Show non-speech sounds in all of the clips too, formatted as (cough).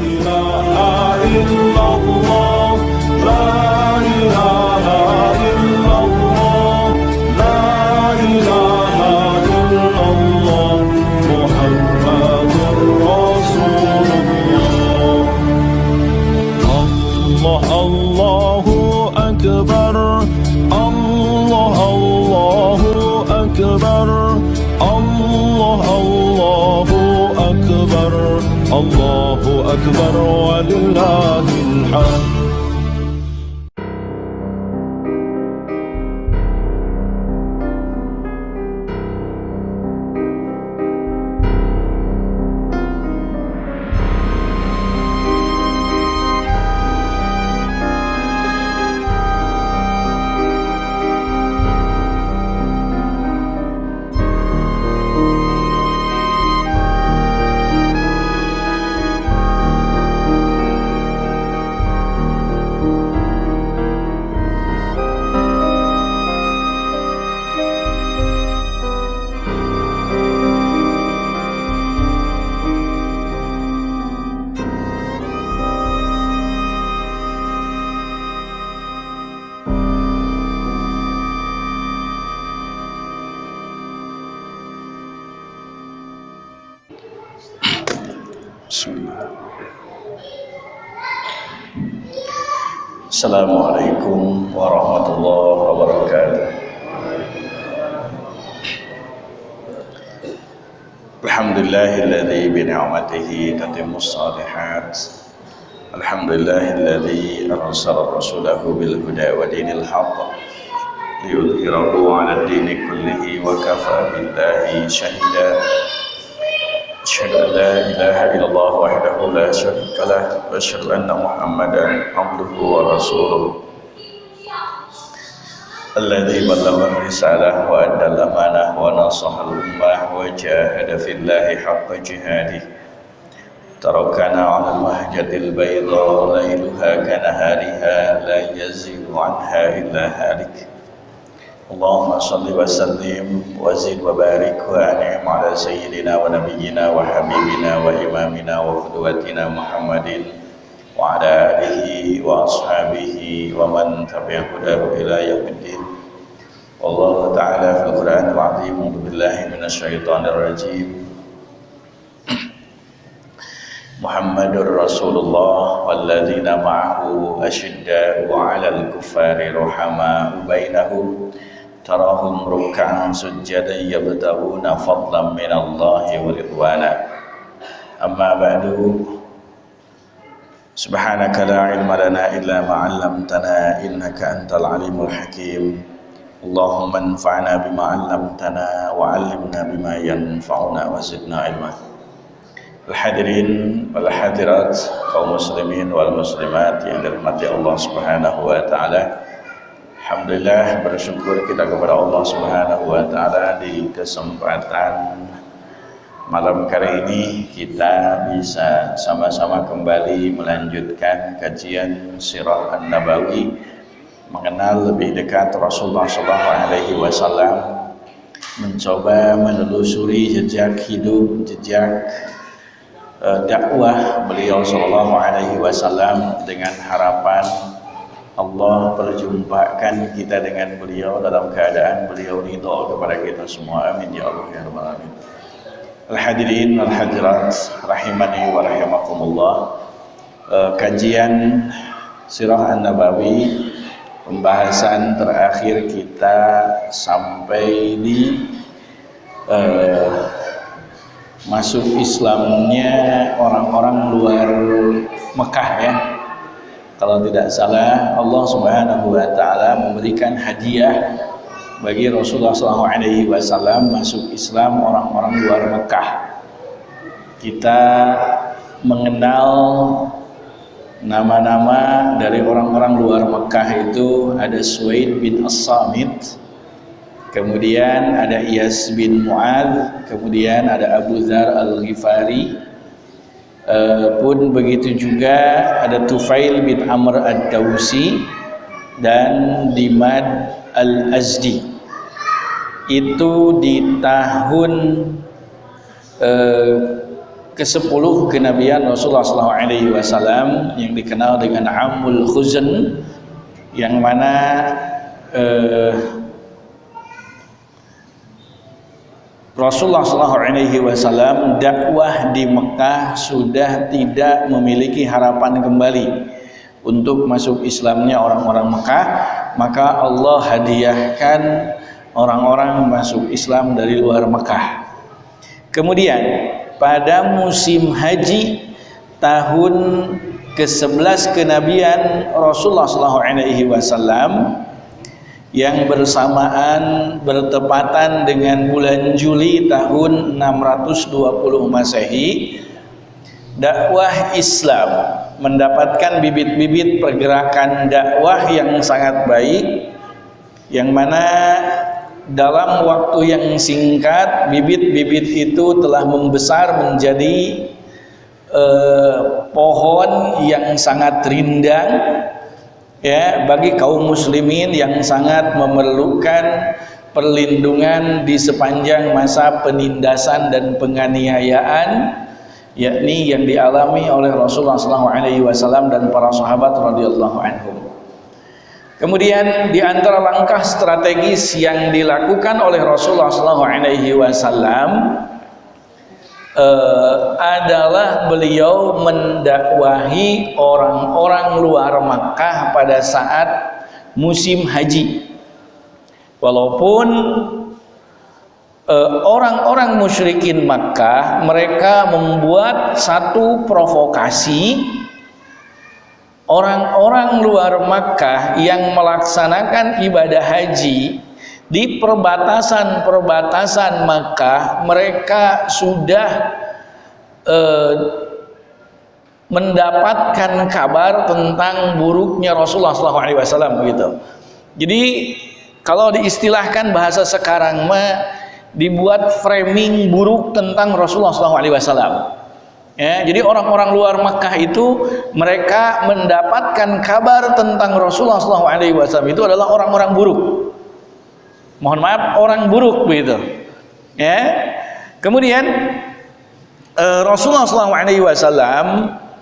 إله إلا الله الصالحات. الحمد لله الذي أرسل رسوله بالهدى ودين الحق ليظهره على الدين كله وكفى بالله شهيدا. أشهد أن لا إله إلا الله وحده لا شريك له وأشهد أن محمدا عبده ورسوله. الذي بلغ الرسالة وأدى الأمانة ونصح الأمة وجاهد في الله حق جهاده. تركنا على المهجة البيضاء ليلها كنهارها لا يزيغ عنها إلا هالك. اللهم صل وسلم وزد وبارك وأنعم على سيدنا ونبينا وحبيبنا وإمامنا وقدوتنا محمد وعلى آله وأصحابه ومن تبع هداه إلى يوم الدين. والله تعالى في القرآن العظيم. بالله من الشيطان الرجيم. محمد رسول الله والذين معه أشداء على الكفار رحماء بينهم. تراهم ركعا سجدا يبتغون فضلا من الله ورضوانا. أما بعد سبحانك لا علم لنا إلا ما علمتنا إنك أنت العليم الحكيم. اللهم انفعنا بما علمتنا وعلمنا بما ينفعنا وزدنا علما. Al-hadirin wal hadirat kaum muslimin wal muslimat yang dirahmati Allah Subhanahu wa taala. Alhamdulillah bersyukur kita kepada Allah Subhanahu wa taala di kesempatan malam kali ini kita bisa sama-sama kembali melanjutkan kajian Sirah An-Nabawi mengenal lebih dekat Rasulullah sallallahu alaihi wasallam mencoba menelusuri jejak hidup, jejak dakwah beliau sallallahu alaihi wasallam dengan harapan Allah perjumpakan kita dengan beliau dalam keadaan beliau ridha kepada kita semua. Amin ya Allah ya rabbal alamin. Al-hadirin al-hadirat rahimani wa rahimakumullah. Uh, kajian Sirah An-Nabawi pembahasan terakhir kita sampai di uh, masuk Islamnya orang-orang luar Mekah ya kalau tidak salah Allah Subhanahu wa taala memberikan hadiah bagi Rasulullah SAW masuk Islam orang-orang luar Mekah. Kita mengenal nama-nama dari orang-orang luar Mekah itu ada Suwaid bin As-Samit, kemudian ada Iyas bin Mu'ad, kemudian ada Abu Dhar Al-Ghifari, Uh, pun begitu juga ada Tufail bin Amr ad-Dawsi dan Dimad al-Azdi. Itu di tahun uh, ke-10 kenabian Rasulullah SAW yang dikenal dengan Amul Khuzan yang mana eh, Rasulullah SAW dakwah di Mekah sudah tidak memiliki harapan kembali untuk masuk Islamnya orang-orang Mekah. Maka Allah hadiahkan orang-orang masuk Islam dari luar Mekah. Kemudian pada musim haji tahun ke-11 kenabian Rasulullah SAW yang bersamaan bertepatan dengan bulan Juli tahun 620 Masehi dakwah Islam mendapatkan bibit-bibit pergerakan dakwah yang sangat baik yang mana dalam waktu yang singkat bibit-bibit itu telah membesar menjadi eh, pohon yang sangat rindang ya bagi kaum muslimin yang sangat memerlukan perlindungan di sepanjang masa penindasan dan penganiayaan yakni yang dialami oleh Rasulullah SAW dan para sahabat radhiyallahu anhum. Kemudian di antara langkah strategis yang dilakukan oleh Rasulullah SAW uh, adalah beliau mendakwahi orang-orang luar Makkah pada saat musim haji. Walaupun eh, orang-orang musyrikin Makkah mereka membuat satu provokasi orang-orang luar Makkah yang melaksanakan ibadah haji di perbatasan-perbatasan Makkah mereka sudah eh, mendapatkan kabar tentang buruknya Rasulullah SAW begitu. Jadi kalau diistilahkan bahasa sekarang mah dibuat framing buruk tentang Rasulullah SAW. Ya, jadi orang-orang luar Makkah itu mereka mendapatkan kabar tentang Rasulullah SAW itu adalah orang-orang buruk mohon maaf orang buruk begitu. Ya. Kemudian uh, Rasulullah SAW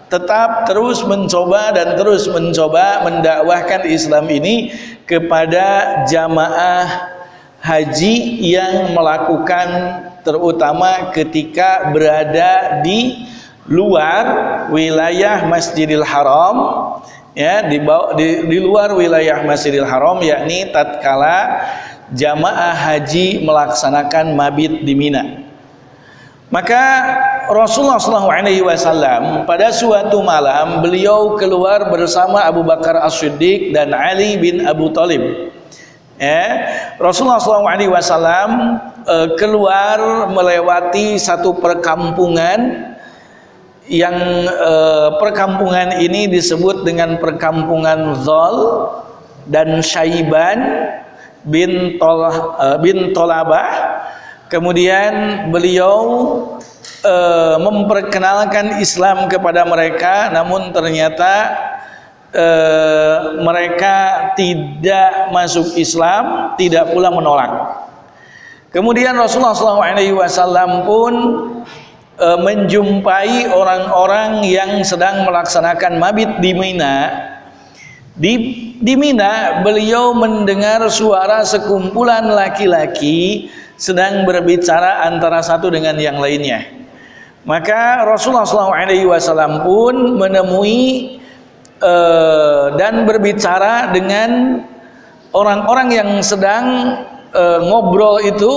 tetap terus mencoba dan terus mencoba mendakwahkan Islam ini kepada jamaah haji yang melakukan terutama ketika berada di luar wilayah Masjidil Haram ya di, di, di luar wilayah Masjidil Haram yakni tatkala jamaah haji melaksanakan mabit di Mina. Maka Rasulullah SAW pada suatu malam beliau keluar bersama Abu Bakar As-Siddiq dan Ali bin Abu Talib. Ya, Rasulullah SAW eh, keluar melewati satu perkampungan yang eh, perkampungan ini disebut dengan perkampungan Zol dan Syaiban bin Tolah uh, bin Tolabah kemudian beliau uh, memperkenalkan Islam kepada mereka namun ternyata uh, mereka tidak masuk Islam tidak pula menolak. Kemudian Rasulullah SAW pun uh, menjumpai orang-orang yang sedang melaksanakan mabit di Mina di, di Mina beliau mendengar suara sekumpulan laki-laki sedang berbicara antara satu dengan yang lainnya. Maka Rasulullah SAW pun menemui uh, dan berbicara dengan orang-orang yang sedang uh, ngobrol itu,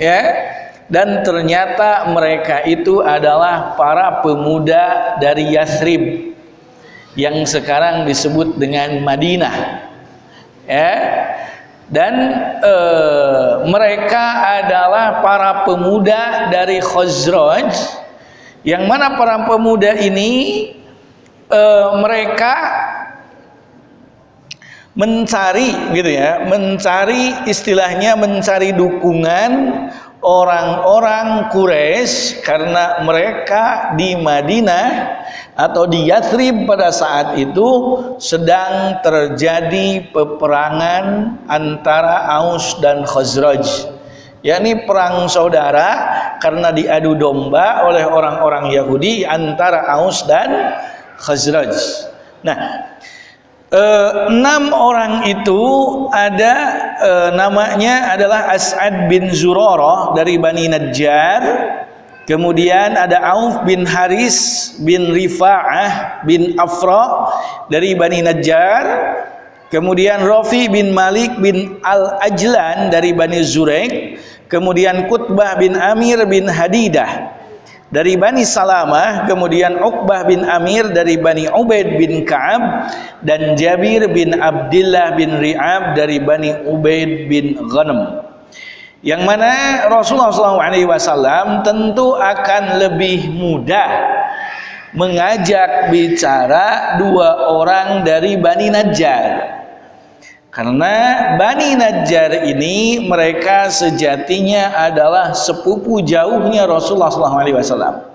ya. Dan ternyata mereka itu adalah para pemuda dari Yathrib yang sekarang disebut dengan Madinah. Ya. Dan e, mereka adalah para pemuda dari Khazraj. Yang mana para pemuda ini e, mereka mencari gitu ya mencari istilahnya mencari dukungan orang-orang Quraisy karena mereka di Madinah atau di Yathrib pada saat itu sedang terjadi peperangan antara Aus dan Khazraj yakni perang saudara karena diadu domba oleh orang-orang Yahudi antara Aus dan Khazraj. Nah, eh, enam orang itu ada eh, namanya adalah As'ad bin Zurarah dari Bani Najjar. Kemudian ada Auf bin Haris bin Rifa'ah bin Afra dari Bani Najjar. Kemudian Rafi bin Malik bin Al-Ajlan dari Bani Zuraik. Kemudian Kutbah bin Amir bin Hadidah dari Bani Salamah. Kemudian Uqbah bin Amir dari Bani Ubaid bin Ka'ab. Dan Jabir bin Abdullah bin Ri'ab dari Bani Ubaid bin Ghanam. Yang mana Rasulullah SAW tentu akan lebih mudah mengajak bicara dua orang dari Bani Najjar karena Bani Najjar ini mereka sejatinya adalah sepupu jauhnya Rasulullah SAW.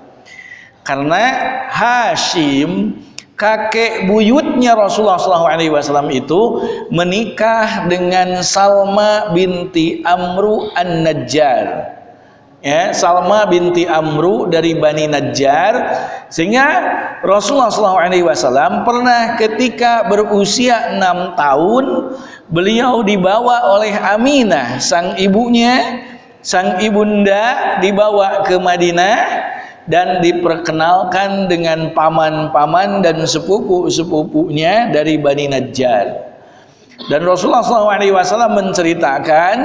Karena Hashim kakek buyutnya Rasulullah SAW itu menikah dengan Salma binti Amru An-Najjar ya Salma binti Amru dari Bani Najjar sehingga Rasulullah SAW pernah ketika berusia enam tahun beliau dibawa oleh Aminah sang ibunya sang ibunda dibawa ke Madinah dan diperkenalkan dengan paman-paman dan sepupu-sepupunya dari Bani Najjar dan Rasulullah SAW menceritakan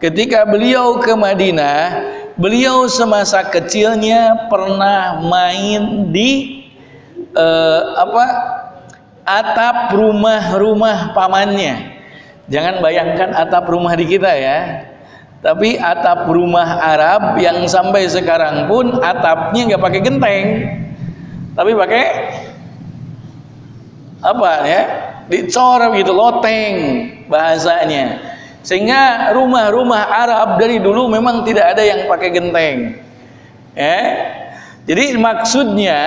Ketika beliau ke Madinah, beliau semasa kecilnya pernah main di uh, apa atap rumah-rumah pamannya. Jangan bayangkan atap rumah di kita ya. Tapi atap rumah Arab yang sampai sekarang pun atapnya nggak pakai genteng, tapi pakai apa ya? Dicor gitu, loteng bahasanya. Sehingga rumah-rumah Arab dari dulu memang tidak ada yang pakai genteng. Ya. Jadi maksudnya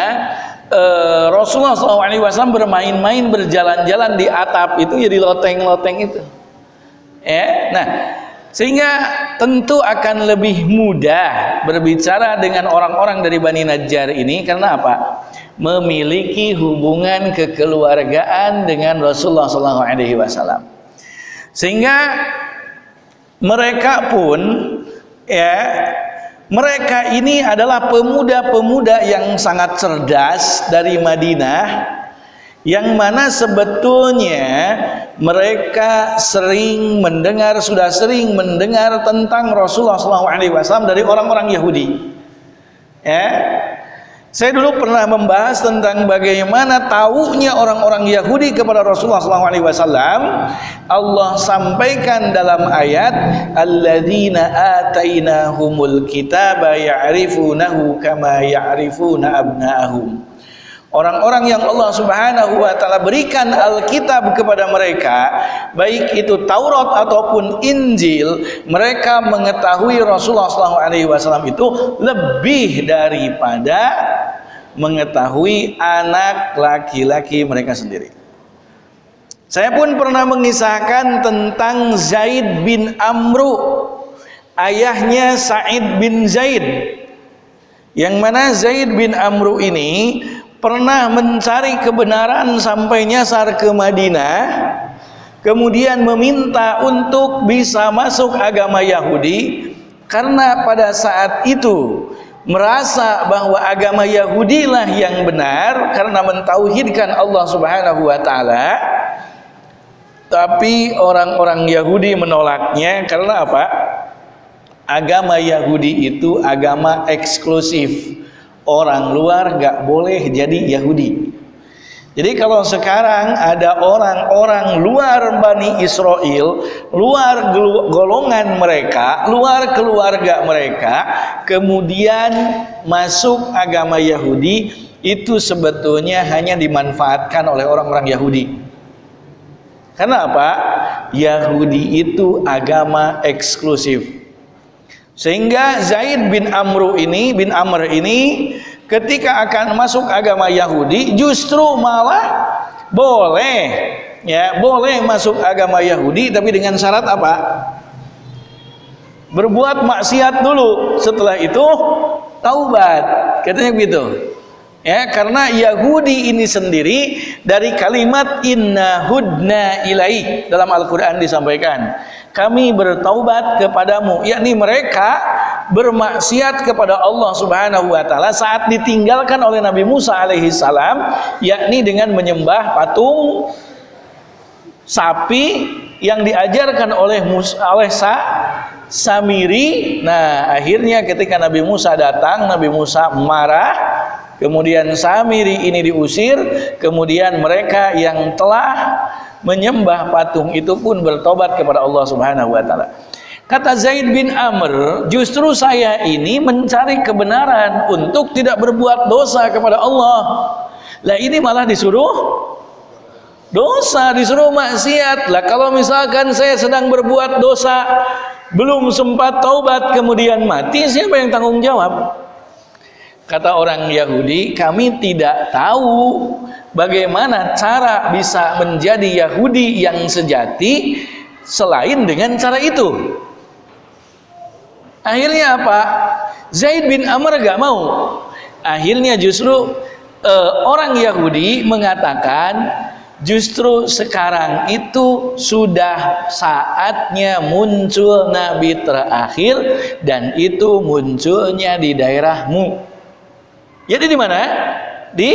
eh, Rasulullah SAW bermain-main berjalan-jalan di atap itu ya di loteng-loteng itu. Ya. Nah, sehingga tentu akan lebih mudah berbicara dengan orang-orang dari Bani Najjar ini karena apa? Memiliki hubungan kekeluargaan dengan Rasulullah SAW. Sehingga mereka pun ya mereka ini adalah pemuda-pemuda yang sangat cerdas dari Madinah yang mana sebetulnya mereka sering mendengar sudah sering mendengar tentang Rasulullah SAW dari orang-orang Yahudi. Ya saya dulu pernah membahas tentang bagaimana taunya orang-orang Yahudi kepada Rasulullah SAW. Allah sampaikan dalam ayat, "Alladzina atainahumul kitaba ya'rifunahu kama ya'rifuna abna'ahum." Orang-orang yang Allah Subhanahu wa taala berikan Alkitab kepada mereka, baik itu Taurat ataupun Injil, mereka mengetahui Rasulullah SAW itu lebih daripada mengetahui anak laki-laki mereka sendiri. Saya pun pernah mengisahkan tentang Zaid bin Amru, ayahnya Said bin Zaid. Yang mana Zaid bin Amru ini pernah mencari kebenaran sampai nyasar ke Madinah kemudian meminta untuk bisa masuk agama Yahudi karena pada saat itu merasa bahwa agama Yahudi lah yang benar karena mentauhidkan Allah Subhanahu wa taala. Tapi orang-orang Yahudi menolaknya karena apa? Agama Yahudi itu agama eksklusif. Orang luar gak boleh jadi Yahudi jadi kalau sekarang ada orang-orang luar Bani Israel, luar golongan mereka, luar keluarga mereka, kemudian masuk agama Yahudi, itu sebetulnya hanya dimanfaatkan oleh orang-orang Yahudi. Karena apa? Yahudi itu agama eksklusif. Sehingga Zaid bin Amru ini bin Amr ini ketika akan masuk agama Yahudi justru malah boleh ya boleh masuk agama Yahudi tapi dengan syarat apa? berbuat maksiat dulu. Setelah itu taubat. Katanya begitu ya karena Yahudi ini sendiri dari kalimat inna hudna ilai dalam Al-Qur'an disampaikan kami bertaubat kepadamu yakni mereka bermaksiat kepada Allah Subhanahu wa taala saat ditinggalkan oleh Nabi Musa alaihi salam yakni dengan menyembah patung sapi yang diajarkan oleh Musa, oleh Sa, Samiri. Nah, akhirnya ketika Nabi Musa datang, Nabi Musa marah. Kemudian Samiri ini diusir, kemudian mereka yang telah menyembah patung itu pun bertobat kepada Allah Subhanahu wa taala. Kata Zaid bin Amr, justru saya ini mencari kebenaran untuk tidak berbuat dosa kepada Allah. Lah ini malah disuruh dosa disuruh maksiat lah kalau misalkan saya sedang berbuat dosa belum sempat taubat kemudian mati siapa yang tanggung jawab kata orang Yahudi kami tidak tahu bagaimana cara bisa menjadi Yahudi yang sejati selain dengan cara itu. Akhirnya apa? Zaid bin Amr gak mau. Akhirnya justru uh, orang Yahudi mengatakan Justru sekarang itu sudah saatnya muncul nabi terakhir dan itu munculnya di daerahmu. Jadi di mana? Di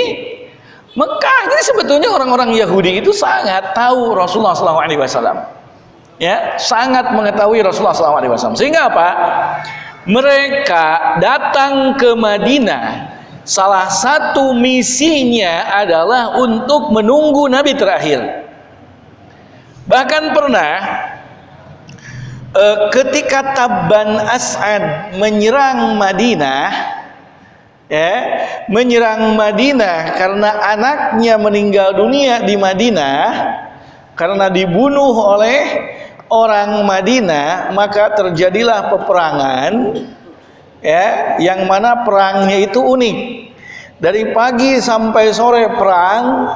Mekah. Jadi sebetulnya orang-orang Yahudi itu sangat tahu Rasulullah SAW. Ya, sangat mengetahui Rasulullah SAW. Sehingga apa? Mereka datang ke Madinah salah satu misinya adalah untuk menunggu nabi terakhir bahkan pernah eh, ketika Tabban As'ad menyerang Madinah ya menyerang Madinah karena anaknya meninggal dunia di Madinah karena dibunuh oleh orang Madinah maka terjadilah peperangan ya yang mana perangnya itu unik. Dari pagi sampai sore perang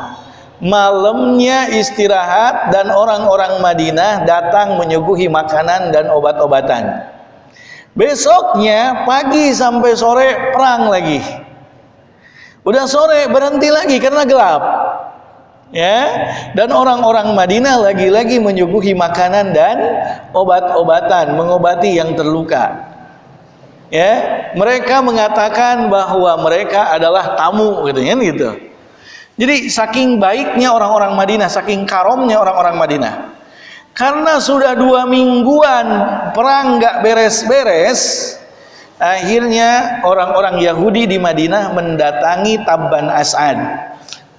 malamnya istirahat dan orang-orang Madinah datang menyuguhi makanan dan obat-obatan besoknya pagi sampai sore perang lagi. Udah sore berhenti lagi karena gelap. Ya. Dan orang-orang Madinah lagi-lagi menyuguhi makanan dan obat-obatan mengobati yang terluka. Ya. Mereka mengatakan bahwa mereka adalah tamu gitu gitu. Jadi saking baiknya orang-orang Madinah saking karomnya orang-orang Madinah karena sudah dua mingguan perang nggak beres-beres akhirnya orang-orang Yahudi di Madinah mendatangi Tabban As'ad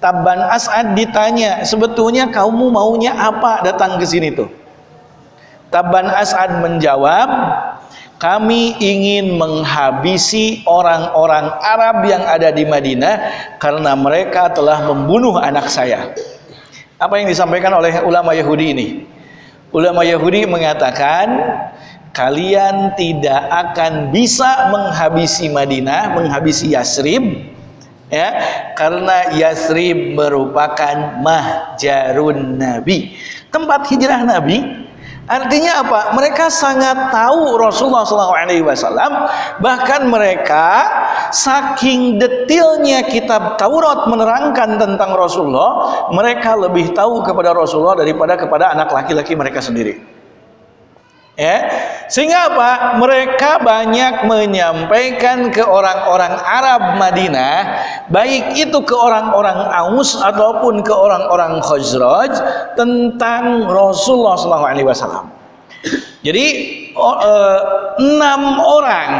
Tabban As'ad ditanya sebetulnya kamu maunya apa datang ke sini tuh Tabban As'ad menjawab kami ingin menghabisi orang-orang Arab yang ada di Madinah karena mereka telah membunuh anak saya. Apa yang disampaikan oleh ulama Yahudi ini? Ulama Yahudi mengatakan kalian tidak akan bisa menghabisi Madinah, menghabisi Yasrib ya, karena Yasrib merupakan mahjarun Nabi, tempat hijrah Nabi Artinya apa? Mereka sangat tahu Rasulullah SAW. Bahkan mereka saking detailnya kitab Taurat menerangkan tentang Rasulullah, mereka lebih tahu kepada Rasulullah daripada kepada anak laki-laki mereka sendiri. Ya, sehingga apa? Mereka banyak menyampaikan ke orang-orang Arab Madinah, baik itu ke orang-orang Aus ataupun ke orang-orang Khazraj tentang Rasulullah SAW. Jadi eh, enam orang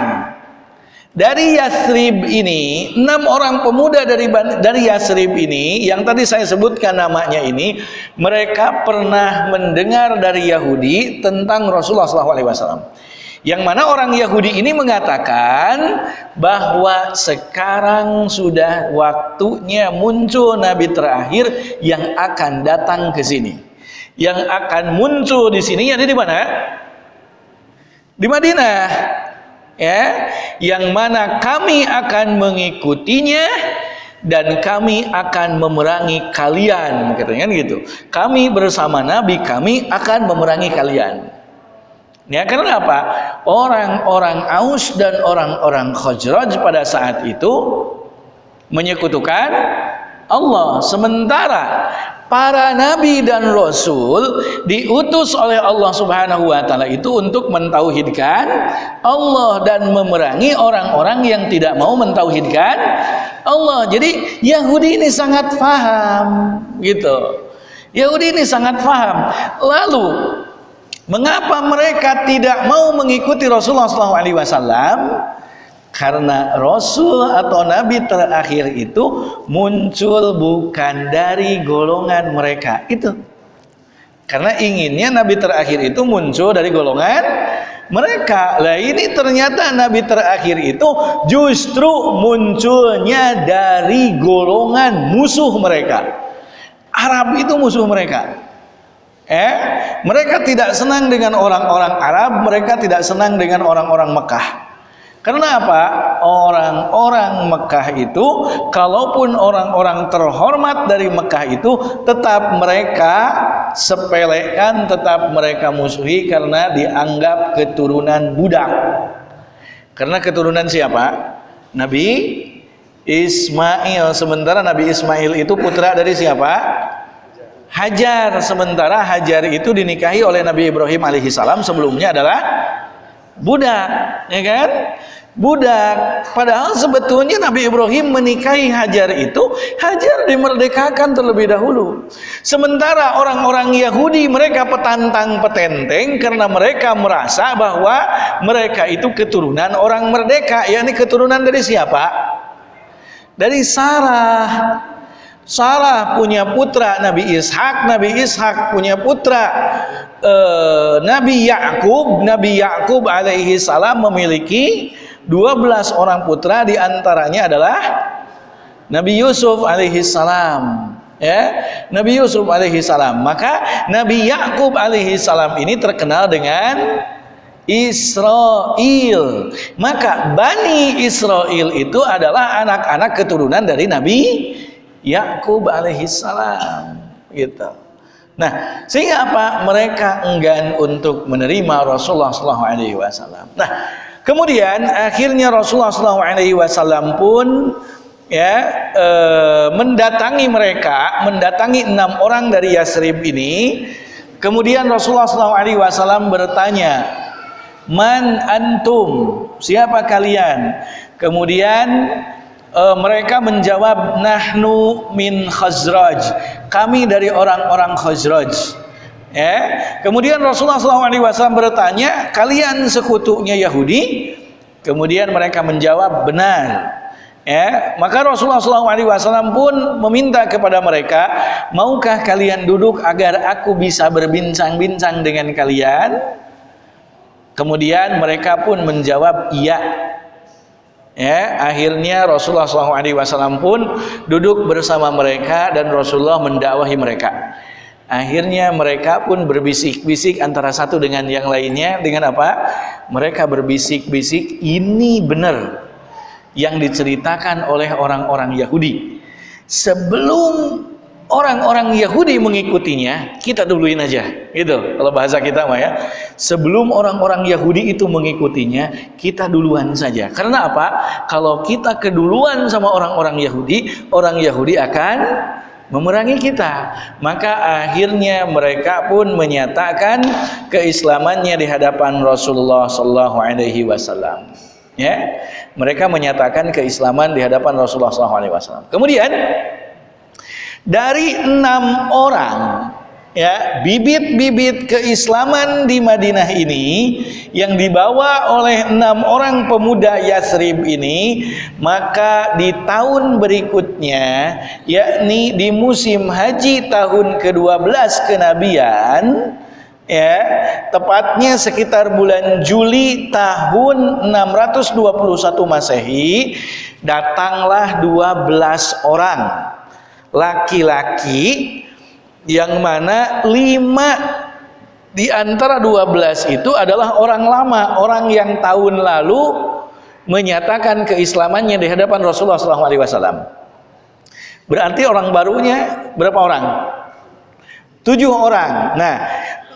dari Yasrib ini, enam orang pemuda dari dari Yasrib ini, yang tadi saya sebutkan namanya ini, mereka pernah mendengar dari Yahudi tentang Rasulullah SAW. Yang mana orang Yahudi ini mengatakan bahwa sekarang sudah waktunya muncul Nabi terakhir yang akan datang ke sini. Yang akan muncul di sini, ada di mana? Di Madinah ya yang mana kami akan mengikutinya dan kami akan memerangi kalian katanya gitu kami bersama nabi kami akan memerangi kalian Ya karena apa? Orang-orang Aus dan orang-orang Khazraj pada saat itu menyekutukan Allah. Sementara para nabi dan rasul diutus oleh Allah Subhanahu wa taala itu untuk mentauhidkan Allah dan memerangi orang-orang yang tidak mau mentauhidkan Allah. Jadi Yahudi ini sangat paham gitu. Yahudi ini sangat paham. Lalu Mengapa mereka tidak mau mengikuti Rasulullah SAW? Karena Rasul atau Nabi terakhir itu muncul bukan dari golongan mereka. Itu. Karena inginnya Nabi terakhir itu muncul dari golongan mereka. Lah ini ternyata Nabi terakhir itu justru munculnya dari golongan musuh mereka. Arab itu musuh mereka. Eh, mereka tidak senang dengan orang-orang Arab, mereka tidak senang dengan orang-orang Mekah. Karena apa? Orang-orang Mekah itu, kalaupun orang-orang terhormat dari Mekah itu, tetap mereka sepelekan, tetap mereka musuhi karena dianggap keturunan budak. Karena keturunan siapa? Nabi Ismail. Sementara Nabi Ismail itu putra dari siapa? Hajar sementara Hajar itu dinikahi oleh Nabi Ibrahim alaihissalam sebelumnya adalah budak ya kan? Budak. Padahal sebetulnya Nabi Ibrahim menikahi Hajar itu Hajar dimerdekakan terlebih dahulu. Sementara orang-orang Yahudi mereka petantang petenteng karena mereka merasa bahwa mereka itu keturunan orang merdeka yakni keturunan dari siapa? Dari Sarah Sarah punya putra Nabi Ishak, Nabi Ishak punya putra uh, Nabi Yakub, Nabi Yakub alaihi salam memiliki 12 orang putra di antaranya adalah Nabi Yusuf alaihi salam ya. Nabi Yusuf alaihi salam. Maka Nabi Yakub alaihi salam ini terkenal dengan Israel maka Bani Israel itu adalah anak-anak keturunan dari Nabi Yakub alaihissalam gitu. Nah, sehingga apa? Mereka enggan untuk menerima Rasulullah sallallahu alaihi wasallam. Nah, kemudian akhirnya Rasulullah sallallahu alaihi wasallam pun ya e, mendatangi mereka, mendatangi enam orang dari Yasrib ini. Kemudian Rasulullah sallallahu alaihi wasallam bertanya, "Man antum? Siapa kalian?" Kemudian uh, mereka menjawab nahnu min khazraj. Kami dari orang-orang khazraj. Ya. Kemudian Rasulullah SAW bertanya kalian sekutunya Yahudi? Kemudian mereka menjawab benar. Ya. Maka Rasulullah SAW pun meminta kepada mereka maukah kalian duduk agar aku bisa berbincang-bincang dengan kalian? Kemudian mereka pun menjawab iya Ya, akhirnya Rasulullah SAW pun duduk bersama mereka dan Rasulullah mendakwahi mereka. Akhirnya mereka pun berbisik-bisik antara satu dengan yang lainnya dengan apa? Mereka berbisik-bisik ini benar yang diceritakan oleh orang-orang Yahudi. Sebelum orang-orang Yahudi mengikutinya, kita duluin aja. Gitu, kalau bahasa kita mah ya. Sebelum orang-orang Yahudi itu mengikutinya, kita duluan saja. Karena apa? Kalau kita keduluan sama orang-orang Yahudi, orang Yahudi akan memerangi kita. Maka akhirnya mereka pun menyatakan keislamannya di hadapan Rasulullah sallallahu alaihi wasallam. Ya. Mereka menyatakan keislaman di hadapan Rasulullah sallallahu alaihi wasallam. Kemudian dari enam orang ya bibit-bibit keislaman di Madinah ini yang dibawa oleh enam orang pemuda Yasrib ini maka di tahun berikutnya yakni di musim haji tahun ke-12 kenabian ya tepatnya sekitar bulan Juli tahun 621 Masehi datanglah 12 orang laki-laki yang mana lima di antara dua belas itu adalah orang lama, orang yang tahun lalu menyatakan keislamannya di hadapan Rasulullah SAW. Berarti orang barunya berapa orang? Tujuh orang. Nah,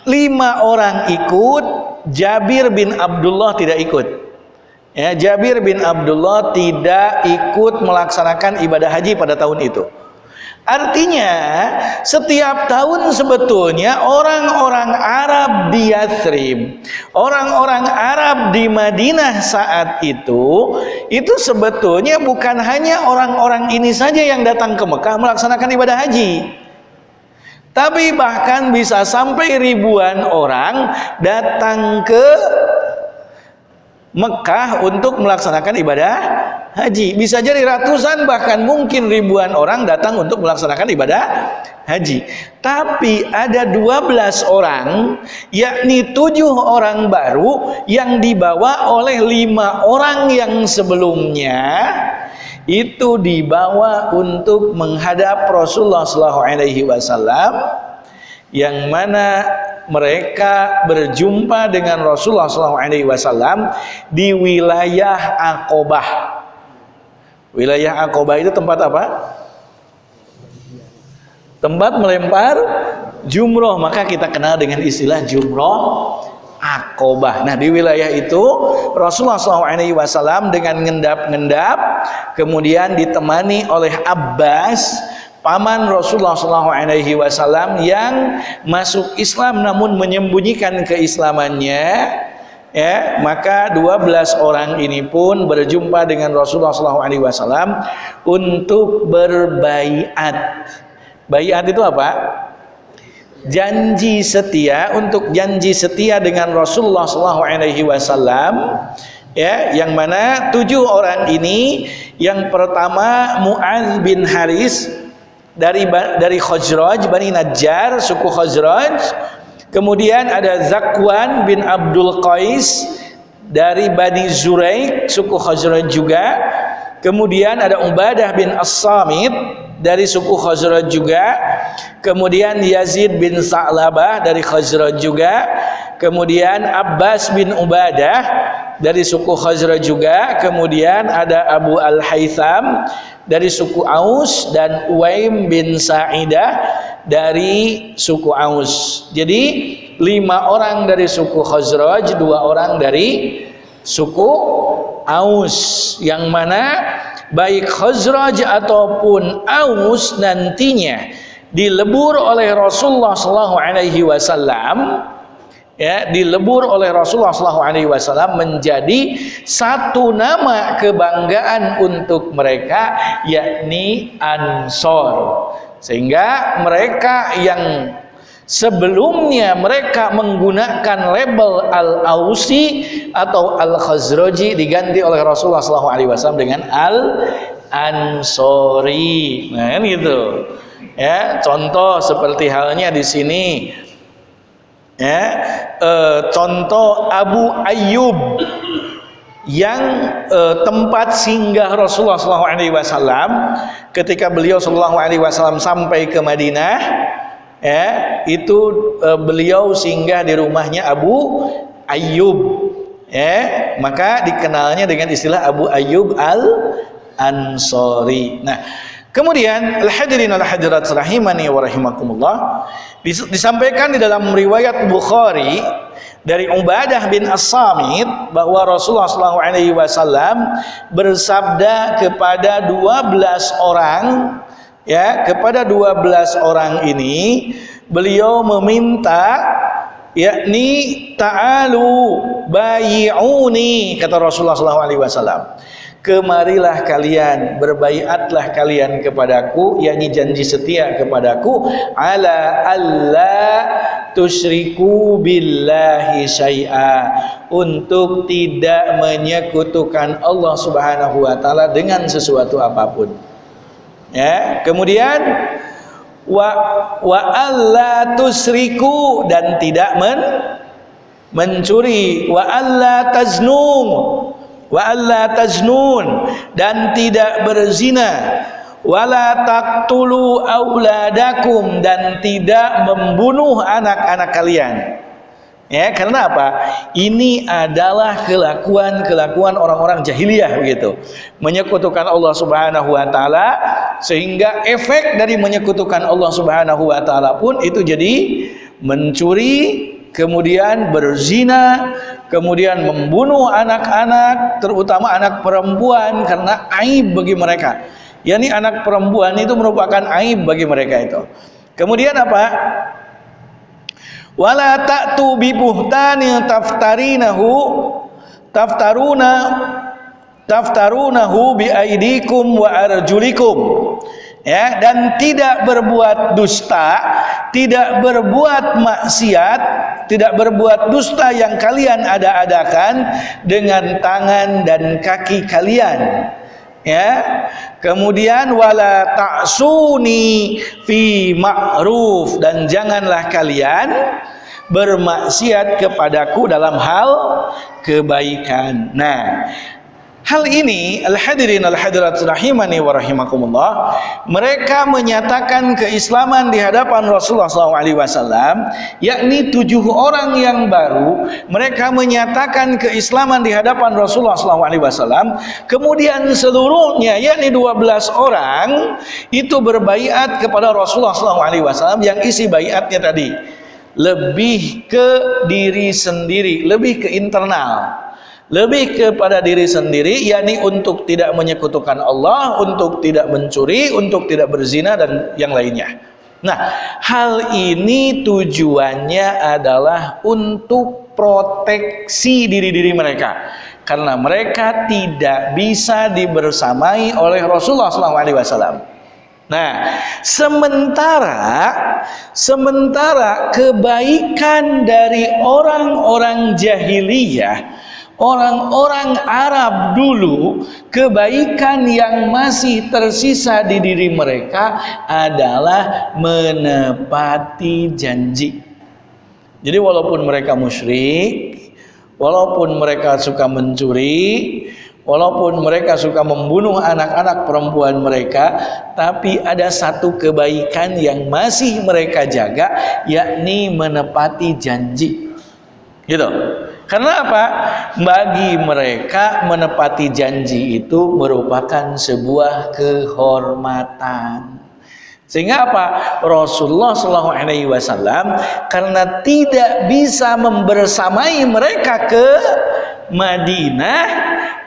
lima orang ikut Jabir bin Abdullah tidak ikut. Ya, Jabir bin Abdullah tidak ikut melaksanakan ibadah haji pada tahun itu. Artinya setiap tahun sebetulnya orang-orang Arab di Yathrib, orang-orang Arab di Madinah saat itu, itu sebetulnya bukan hanya orang-orang ini saja yang datang ke Mekah melaksanakan ibadah haji. Tapi bahkan bisa sampai ribuan orang datang ke Mekah untuk melaksanakan ibadah haji. Bisa jadi ratusan bahkan mungkin ribuan orang datang untuk melaksanakan ibadah haji. Tapi ada 12 orang, yakni tujuh orang baru yang dibawa oleh lima orang yang sebelumnya itu dibawa untuk menghadap Rasulullah SAW yang mana mereka berjumpa dengan Rasulullah SAW di wilayah Aqobah. Wilayah Aqobah itu tempat apa? Tempat melempar jumroh, maka kita kenal dengan istilah jumroh Aqobah. Nah di wilayah itu Rasulullah SAW dengan ngendap-ngendap, kemudian ditemani oleh Abbas paman Rasulullah SAW yang masuk Islam namun menyembunyikan keislamannya ya maka 12 orang ini pun berjumpa dengan Rasulullah SAW untuk berbaiat. Baiat itu apa? Janji setia untuk janji setia dengan Rasulullah SAW ya yang mana tujuh orang ini yang pertama Muaz bin Haris dari dari Khazraj Bani Najjar suku Khazraj. Kemudian ada Zakwan bin Abdul Qais dari Bani Zuraik suku Khazraj juga. Kemudian ada Ubadah bin As-Samit dari suku Khazraj juga. Kemudian Yazid bin Sa'labah dari Khazraj juga. Kemudian Abbas bin Ubadah dari suku Khazraj juga kemudian ada Abu Al-Haytham dari suku Aus dan Uwaim bin Sa'idah dari suku Aus. Jadi lima orang dari suku Khazraj, dua orang dari suku Aus. Yang mana baik Khazraj ataupun Aus nantinya dilebur oleh Rasulullah sallallahu alaihi wasallam ya dilebur oleh Rasulullah SAW menjadi satu nama kebanggaan untuk mereka yakni Ansor. Sehingga mereka yang sebelumnya mereka menggunakan label Al-Ausi atau Al-Khazraji diganti oleh Rasulullah SAW dengan Al-Ansori. Nah kan gitu. Ya contoh seperti halnya di sini ya e, contoh Abu Ayyub yang e, tempat singgah Rasulullah SAW ketika beliau SAW sampai ke Madinah ya itu e, beliau singgah di rumahnya Abu Ayyub ya. Maka dikenalnya dengan istilah Abu Ayyub al Ansori nah Kemudian al-hadirin al-hadirat rahimani wa rahimakumullah disampaikan di dalam riwayat Bukhari dari Ubadah bin As-Samit bahwa Rasulullah sallallahu alaihi wasallam bersabda kepada 12 orang ya kepada 12 orang ini beliau meminta yakni ta'alu bayi'uni kata Rasulullah wasallam kemarilah kalian berbaiatlah kalian kepadaku yakni janji setia kepadaku ala alla tusyriku billahi syai'a. Untuk tidak menyekutukan Allah Subhanahu wa taala dengan sesuatu apa pun. Ya kemudian wa wa alla tusriku dan tidak men mencuri. Wa alla taznum wa alla tajnun dan tidak berzina. Wala taqtulu auladakum. Dan tidak membunuh anak-anak kalian. Ya karena apa? Ini adalah kelakuan-kelakuan orang-orang jahiliyah begitu. Menyekutukan Allah Subhanahu wa taala sehingga efek dari menyekutukan Allah Subhanahu wa taala pun itu jadi mencuri kemudian berzina, kemudian membunuh anak-anak, terutama anak perempuan karena aib bagi mereka. Yani anak perempuan itu merupakan aib bagi mereka itu. Kemudian apa? Wala ta'tu bi buhtani taftarinahu taftaruna taftarunahu bi aidikum wa arjulikum ya dan tidak berbuat dusta tidak berbuat maksiat tidak berbuat dusta yang kalian ada-adakan dengan tangan dan kaki kalian. Ya kemudian wala ta'suni fi ma'ruf dan janganlah kalian bermaksiat kepadaku dalam hal kebaikan. Nah Hal ini al-hadirin al-hadirat rahimani wa rahimakumullah mereka menyatakan keislaman di hadapan Rasulullah SAW yakni tujuh orang yang baru mereka menyatakan keislaman di hadapan Rasulullah SAW kemudian seluruhnya yakni 12 orang itu berbaiat kepada Rasulullah SAW yang isi baiatnya tadi. Lebih ke diri sendiri lebih ke internal lebih kepada diri sendiri yakni untuk tidak menyekutukan Allah untuk tidak mencuri untuk tidak berzina dan yang lainnya. Nah hal ini tujuannya adalah untuk proteksi diri-diri mereka. Karena mereka tidak bisa dibersamai oleh Rasulullah SAW Nah, sementara sementara kebaikan dari orang-orang jahiliyah Orang-orang Arab dulu kebaikan yang masih tersisa di diri mereka adalah menepati janji. Jadi walaupun mereka musyrik, walaupun mereka suka mencuri, walaupun mereka suka membunuh anak-anak perempuan mereka, tapi ada satu kebaikan yang masih mereka jaga, yakni menepati janji. Gitu. Karena apa? Bagi mereka menepati janji itu merupakan sebuah kehormatan. Sehingga apa? Rasulullah Shallallahu Alaihi Wasallam karena tidak bisa membersamai mereka ke Madinah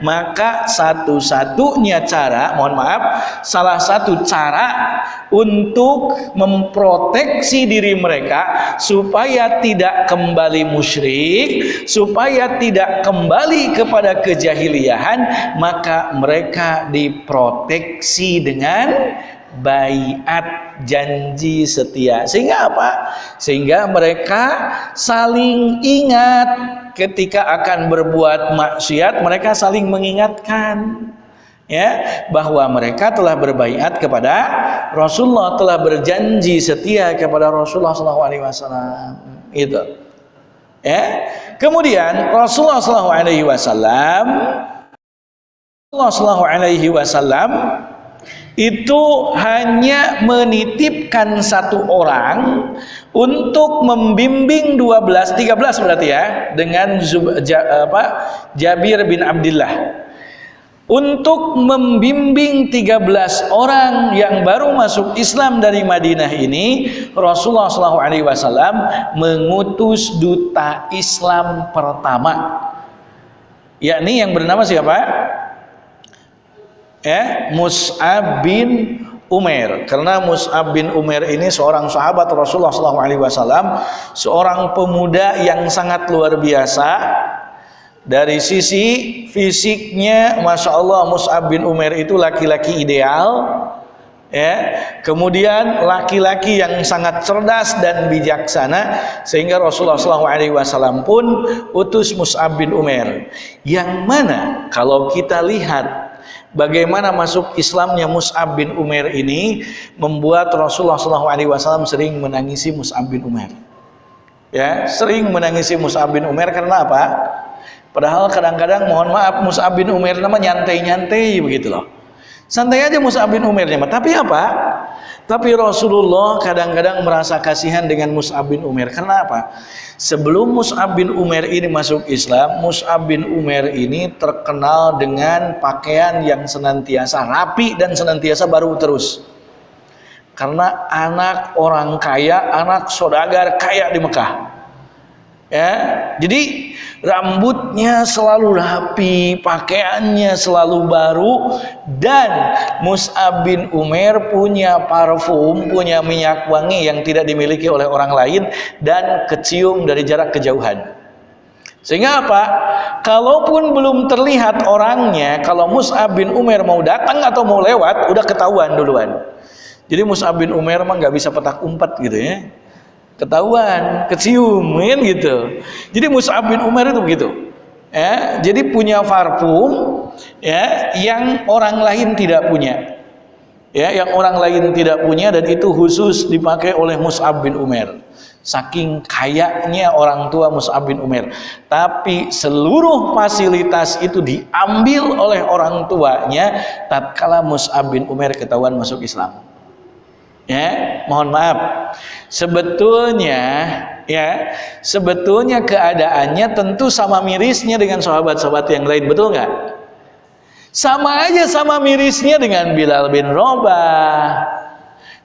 maka satu-satunya cara mohon maaf salah satu cara untuk memproteksi diri mereka supaya tidak kembali musyrik supaya tidak kembali kepada kejahiliahan maka mereka diproteksi dengan bayat janji setia. Sehingga apa? Sehingga mereka saling ingat ketika akan berbuat maksiat mereka saling mengingatkan ya bahwa mereka telah berbaiat kepada Rasulullah telah berjanji setia kepada Rasulullah SAW itu ya kemudian Rasulullah SAW Rasulullah SAW itu hanya menitipkan satu orang untuk membimbing 12 13 berarti ya dengan Zub, ja, apa, Jabir bin Abdullah untuk membimbing 13 orang yang baru masuk Islam dari Madinah ini Rasulullah SAW mengutus duta Islam pertama yakni yang bernama siapa? Ya Mus'ab bin Umair. Karena Mus'ab bin Umair ini seorang sahabat Rasulullah SAW seorang pemuda yang sangat luar biasa. Dari sisi fisiknya Masya Allah Mus'ab bin Umair itu laki-laki ideal ya. Kemudian laki-laki yang sangat cerdas dan bijaksana sehingga Rasulullah SAW pun utus Mus'ab bin Umair. Yang mana? Kalau kita lihat Bagaimana masuk Islamnya Mus'ab bin Umair ini membuat Rasulullah SAW sering menangisi Mus'ab bin Umair. Ya, sering menangisi Mus'ab bin Umair karena apa? Padahal kadang-kadang mohon maaf Mus'ab bin Umair nama nyantai-nyantai begitu loh. Santai aja Mus'ab bin Umair Tapi apa? Tapi Rasulullah kadang-kadang merasa kasihan dengan Mus'ab bin Umair. Kenapa? Sebelum Mus'ab bin Umair ini masuk Islam, Mus'ab bin Umair ini terkenal dengan pakaian yang senantiasa rapi dan senantiasa baru terus. Karena anak orang kaya, anak sodagar kaya di Mekah. Ya, jadi rambutnya selalu rapi, pakaiannya selalu baru dan Mus'ab bin Umair punya parfum, punya minyak wangi yang tidak dimiliki oleh orang lain dan kecium dari jarak kejauhan. Sehingga apa? Kalaupun belum terlihat orangnya, kalau Mus'ab bin Umair mau datang atau mau lewat, udah ketahuan duluan. Jadi Mus'ab bin Umair mah nggak bisa petak umpat gitu ya ketahuan, kecium kan gitu. Jadi Mus'ab bin Umar itu begitu. Ya, jadi punya parfum ya yang orang lain tidak punya. Ya, yang orang lain tidak punya dan itu khusus dipakai oleh Mus'ab bin Umar. Saking kayaknya orang tua Mus'ab bin Umar. Tapi seluruh fasilitas itu diambil oleh orang tuanya tatkala Mus'ab bin Umar ketahuan masuk Islam ya mohon maaf. Sebetulnya ya sebetulnya keadaannya tentu sama mirisnya dengan sahabat-sahabat yang lain betul nggak? Sama aja sama mirisnya dengan Bilal bin Robah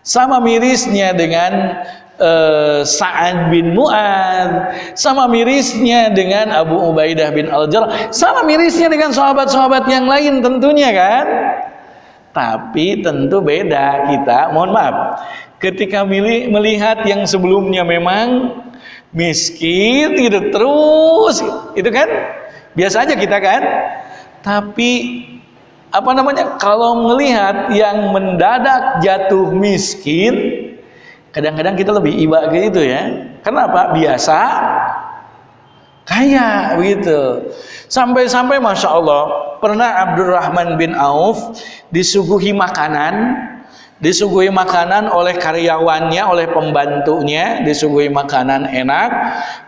sama mirisnya dengan uh, Sa'ad bin Mu'ad sama mirisnya dengan Abu Ubaidah bin Al-Jarrah. Sama mirisnya dengan sahabat-sahabat yang lain tentunya kan tapi tentu beda kita, mohon maaf. Ketika milih, melihat yang sebelumnya memang miskin gitu terus itu kan biasa aja kita kan. Tapi apa namanya? Kalau melihat yang mendadak jatuh miskin, kadang-kadang kita lebih iba gitu ya. Kenapa? Biasa kaya begitu. Sampai-sampai Masya Allah Pernah Abdurrahman bin Auf Disuguhi makanan Disuguhi makanan oleh karyawannya Oleh pembantunya Disuguhi makanan enak.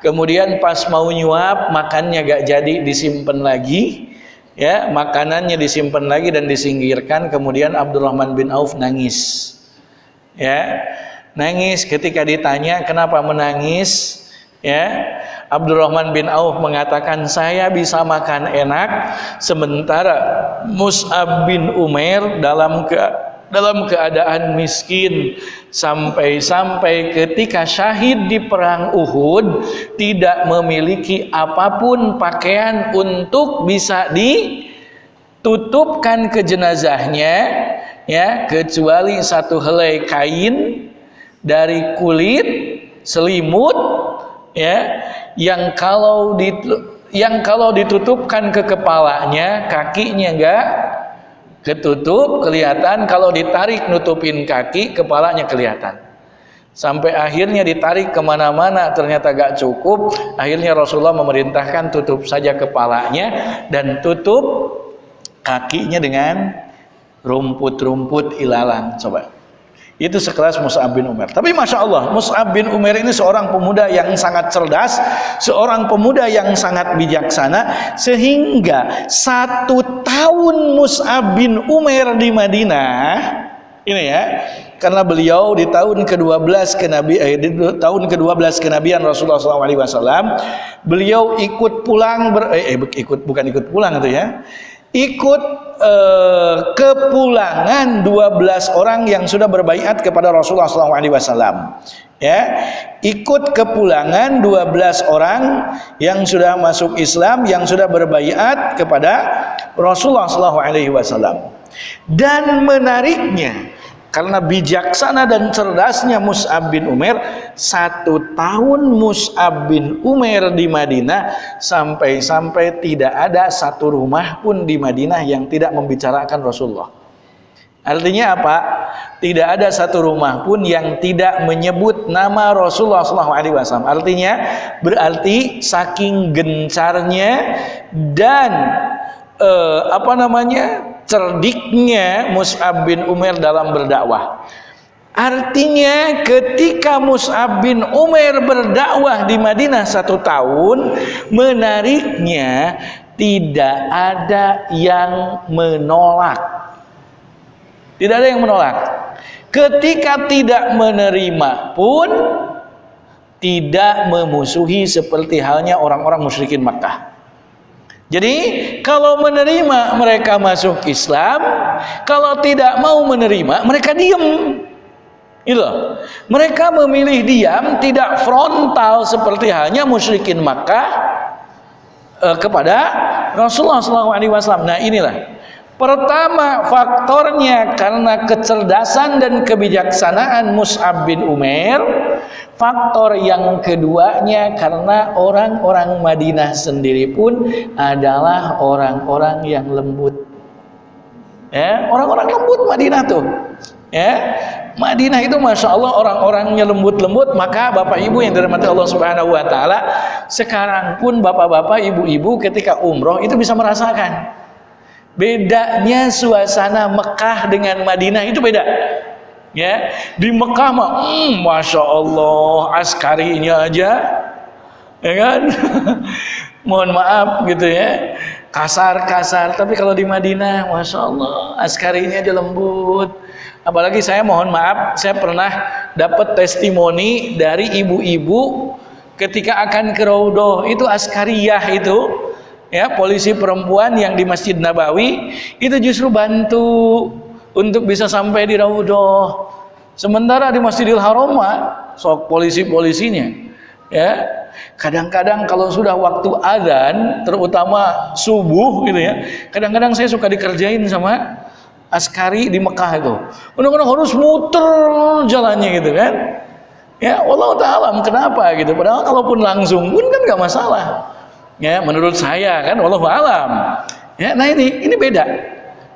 Kemudian pas mau nyuap Makannya gak jadi disimpan lagi. Ya Makanannya disimpan lagi dan disingkirkan. Kemudian Abdurrahman bin Auf nangis. Ya Nangis ketika ditanya Kenapa menangis? Ya Abdurrahman bin Auf mengatakan saya bisa makan enak sementara Mus'ab bin Umair dalam ke dalam keadaan miskin. Sampai-sampai ketika syahid di perang Uhud tidak memiliki apa pun pakaian untuk bisa ditutupkan ke jenazahnya ya kecuali satu helai kain dari kulit selimut ya yang kalau yang kalau ditutupkan ke kepalanya kakinya enggak ketutup kelihatan. Kalau ditarik nutupin kaki kepalanya kelihatan. Sampai akhirnya ditarik ke mana-mana ternyata gak cukup. Akhirnya Rasulullah memerintahkan tutup saja kepalanya dan tutup kakinya dengan rumput-rumput ilalang coba itu sekelas Mus'ab bin Umar. Tapi Masya Allah, Mus'ab bin Umar ini seorang pemuda yang sangat cerdas, seorang pemuda yang sangat bijaksana, sehingga satu tahun Mus'ab bin Umar di Madinah, ini ya, karena beliau di tahun ke-12 kenabi eh, di tahun ke-12 kenabian Rasulullah SAW, beliau ikut pulang ber, eh, eh ikut bukan ikut pulang itu ya ikut eh, kepulangan 12 orang yang sudah berbaiat kepada Rasulullah SAW ya ikut kepulangan 12 orang yang sudah masuk Islam yang sudah berbaiat kepada Rasulullah SAW dan menariknya karena bijaksana dan cerdasnya Mus'ab bin Umar satu tahun Mus'ab bin Umar di Madinah sampai-sampai tidak ada satu rumah pun di Madinah yang tidak membicarakan Rasulullah artinya apa? tidak ada satu rumah pun yang tidak menyebut nama Rasulullah SAW artinya berarti saking gencarnya dan eh, apa namanya cerdiknya Mus'ab bin Umar dalam berdakwah. Artinya ketika Mus'ab bin Umar berdakwah di Madinah satu tahun, menariknya tidak ada yang menolak. Tidak ada yang menolak. Ketika tidak menerima pun tidak memusuhi seperti halnya orang-orang musyrikin Makkah. Jadi kalau menerima mereka masuk Islam, kalau tidak mau menerima mereka diam. Itu. Mereka memilih diam, tidak frontal seperti halnya musyrikin Makkah eh, kepada Rasulullah SAW. Nah inilah Pertama faktornya karena kecerdasan dan kebijaksanaan Mus'ab bin Umair. Faktor yang keduanya karena orang-orang Madinah sendiri pun adalah orang-orang yang lembut. Ya Orang-orang lembut Madinah tuh. Ya Madinah itu Masya Allah orang-orangnya lembut-lembut Maka Bapak Ibu yang dirahmati Allah Subhanahu Wa Taala Sekarang pun Bapak-Bapak Ibu-Ibu ketika umroh itu bisa merasakan bedanya suasana Mekah dengan Madinah itu beda. Ya di Mekah mah hmm, masya Allah askarinya aja ya kan? (laughs) Mohon maaf gitu ya. Kasar-kasar tapi kalau di Madinah masya Allah askarinya aja lembut. Apalagi saya mohon maaf saya pernah dapat testimoni dari ibu-ibu ketika akan ke Raudoh itu askariyah itu ya polisi perempuan yang di Masjid Nabawi itu justru bantu untuk bisa sampai di Raudhah sementara di Masjidil Haram sok polisi-polisinya ya. Kadang-kadang kalau sudah waktu adzan terutama subuh gitu ya kadang-kadang saya suka dikerjain sama askari di Mekah itu. Kadang-kadang harus muter jalannya gitu kan. Ya Allah taala kenapa gitu? Padahal kalaupun langsung pun kan nggak masalah ya menurut saya kan Allah alam. Ya nah ini ini beda.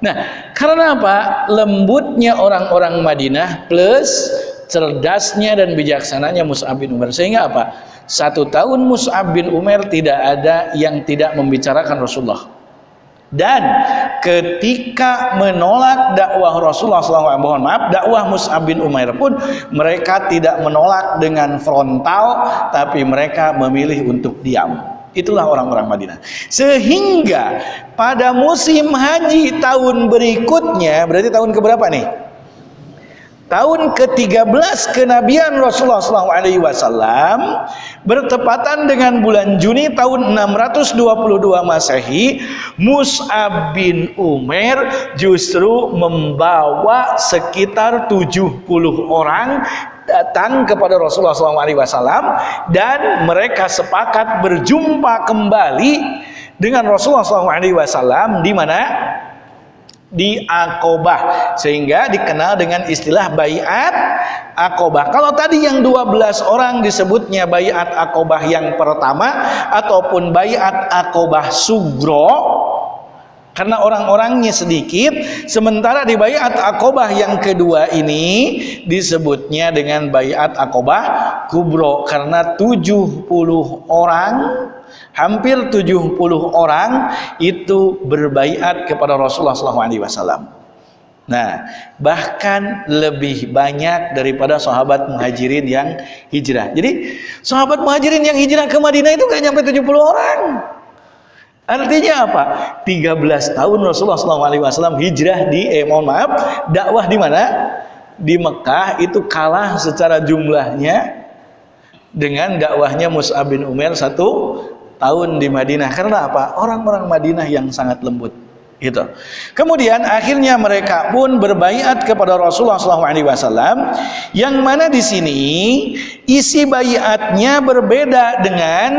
Nah karena apa? Lembutnya orang-orang Madinah plus cerdasnya dan bijaksananya Mus'ab bin Umar. Sehingga apa? Satu tahun Mus'ab bin Umar tidak ada yang tidak membicarakan Rasulullah. Dan ketika menolak dakwah Rasulullah SAW mohon maaf dakwah Mus'ab bin Umair pun mereka tidak menolak dengan frontal tapi mereka memilih untuk diam Itulah orang-orang Madinah. Sehingga pada musim haji tahun berikutnya, berarti tahun keberapa nih? Tahun ke-13 kenabian Rasulullah SAW bertepatan dengan bulan Juni tahun 622 Masehi, Mus'ab bin Umar justru membawa sekitar 70 orang datang kepada Rasulullah SAW dan mereka sepakat berjumpa kembali dengan Rasulullah SAW di mana? Di Akobah sehingga dikenal dengan istilah bayat Akobah kalau tadi yang 12 orang disebutnya bayat Akobah yang pertama ataupun bayat Akobah Sugro karena orang-orangnya sedikit sementara di bayat akobah yang kedua ini disebutnya dengan bayat akobah kubro karena 70 orang hampir 70 orang itu berbayat kepada Rasulullah SAW nah bahkan lebih banyak daripada sahabat muhajirin yang hijrah. Jadi sahabat muhajirin yang hijrah ke Madinah itu gak nyampe 70 orang Artinya apa? 13 tahun Rasulullah SAW hijrah di, eh mohon maaf, dakwah di mana? Di Mekah itu kalah secara jumlahnya dengan dakwahnya Mus'ab bin Umar satu tahun di Madinah. Karena apa? Orang-orang Madinah yang sangat lembut. Gitu. Kemudian akhirnya mereka pun berbaiat kepada Rasulullah SAW, yang mana di sini isi baiatnya berbeda dengan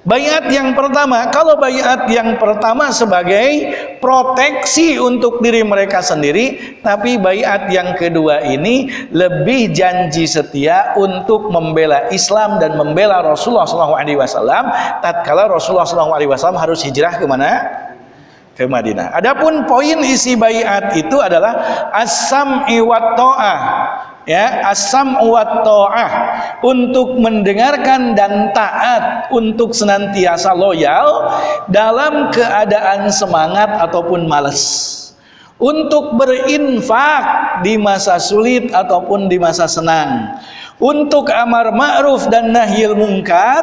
Bayat yang pertama, kalau bayat yang pertama sebagai proteksi untuk diri mereka sendiri, tapi bayat yang kedua ini lebih janji setia untuk membela Islam dan membela Rasulullah SAW. Tatkala Rasulullah SAW harus hijrah ke mana? Ke Madinah. Adapun poin isi bayat itu adalah asam iwat to'ah ya asam wa ta'ah untuk mendengarkan dan taat untuk senantiasa loyal dalam keadaan semangat ataupun malas untuk berinfak di masa sulit ataupun di masa senang untuk amar ma'ruf dan nahyil mungkar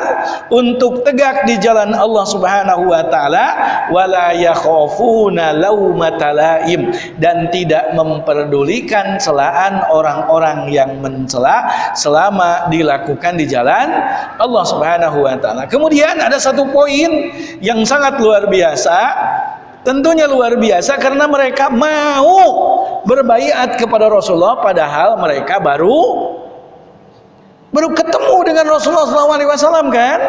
untuk tegak di jalan Allah Subhanahu wa taala wala yakhafuna laumatalaim dan tidak memperdulikan celaan orang-orang yang mencela selama dilakukan di jalan Allah Subhanahu wa taala. Kemudian ada satu poin yang sangat luar biasa Tentunya luar biasa karena mereka mau berbaiat kepada Rasulullah padahal mereka baru baru ketemu dengan Rasulullah SAW kan?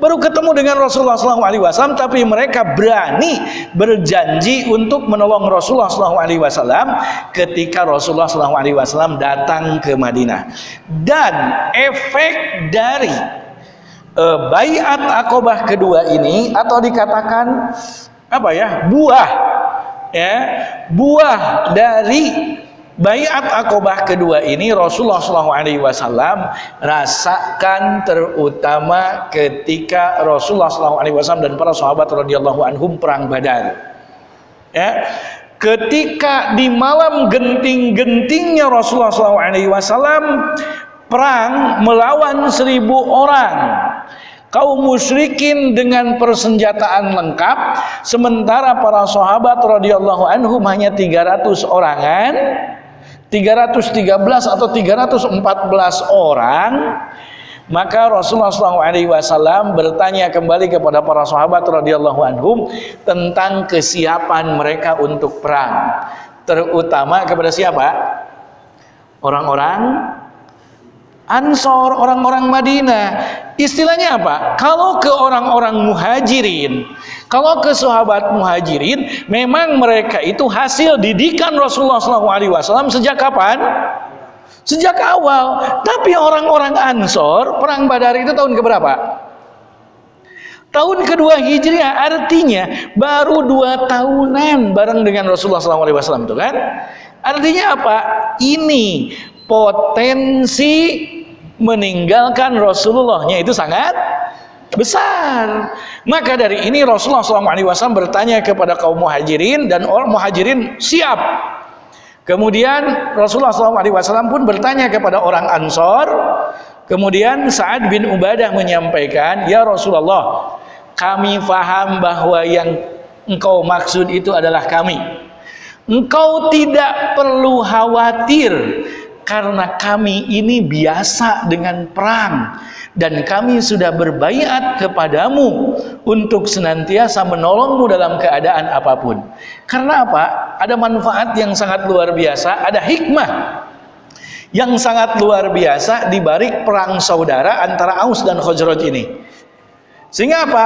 Baru ketemu dengan Rasulullah SAW tapi mereka berani berjanji untuk menolong Rasulullah SAW ketika Rasulullah SAW datang ke Madinah. Dan efek dari uh, bayat akobah kedua ini atau dikatakan apa ya buah ya buah dari bayat akobah kedua ini Rasulullah SAW rasakan terutama ketika Rasulullah SAW dan para sahabat radhiyallahu anhum perang Badar. Ya ketika di malam genting-gentingnya Rasulullah SAW perang melawan seribu orang kaum musyrikin dengan persenjataan lengkap sementara para sahabat radhiyallahu anhum hanya 300 orangan 313 atau 314 orang maka Rasulullah SAW bertanya kembali kepada para sahabat radhiyallahu anhum tentang kesiapan mereka untuk perang. Terutama kepada siapa? Orang-orang Ansor, orang-orang Madinah. Istilahnya apa? Kalau ke orang-orang muhajirin, kalau ke sahabat muhajirin, memang mereka itu hasil didikan Rasulullah SAW sejak kapan? Sejak awal. Tapi orang-orang Ansor, perang Badar itu tahun keberapa? Tahun kedua Hijriah artinya baru dua tahunan bareng dengan Rasulullah SAW itu kan? Artinya apa? Ini potensi meninggalkan Rasulullahnya itu sangat besar. Maka dari ini Rasulullah SAW bertanya kepada kaum muhajirin dan orang muhajirin siap. Kemudian Rasulullah SAW pun bertanya kepada orang Ansor. Kemudian Sa'ad bin Ubadah menyampaikan, Ya Rasulullah, kami faham bahwa yang engkau maksud itu adalah kami. Engkau tidak perlu khawatir karena kami ini biasa dengan perang dan kami sudah berbaiat kepadamu untuk senantiasa menolongmu dalam keadaan apa pun. Karena apa? Ada manfaat yang sangat luar biasa, ada hikmah yang sangat luar biasa di balik perang saudara antara Aus dan Khazraj ini. Sehingga apa?